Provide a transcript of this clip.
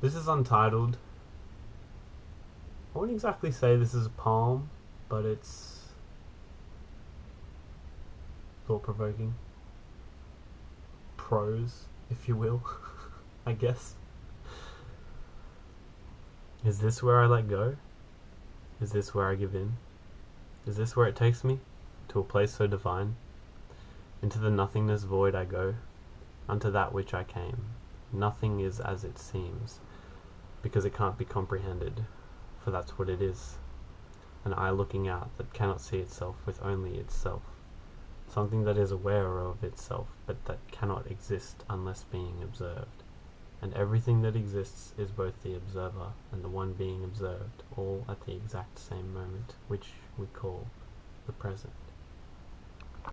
This is untitled. I wouldn't exactly say this is a poem, but it's thought provoking. Prose, if you will, I guess. Is this where I let go? Is this where I give in? Is this where it takes me? To a place so divine? Into the nothingness void I go, unto that which I came. Nothing is as it seems, because it can't be comprehended, for that's what it is. An eye looking out that cannot see itself with only itself. Something that is aware of itself, but that cannot exist unless being observed. And everything that exists is both the observer and the one being observed, all at the exact same moment, which we call the present.